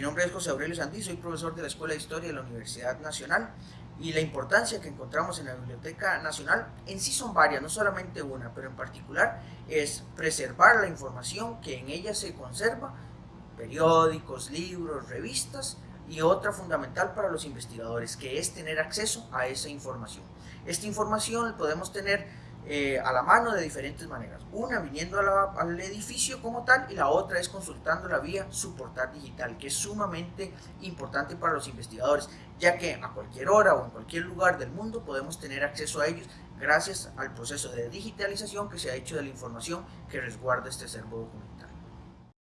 Mi nombre es José Aurelio Sandí, soy profesor de la Escuela de Historia de la Universidad Nacional y la importancia que encontramos en la Biblioteca Nacional en sí son varias, no solamente una, pero en particular es preservar la información que en ella se conserva, periódicos, libros, revistas y otra fundamental para los investigadores, que es tener acceso a esa información. Esta información podemos tener eh, a la mano de diferentes maneras. Una viniendo al edificio como tal y la otra es consultando la vía su portal digital, que es sumamente importante para los investigadores, ya que a cualquier hora o en cualquier lugar del mundo podemos tener acceso a ellos gracias al proceso de digitalización que se ha hecho de la información que resguarda este acervo documental.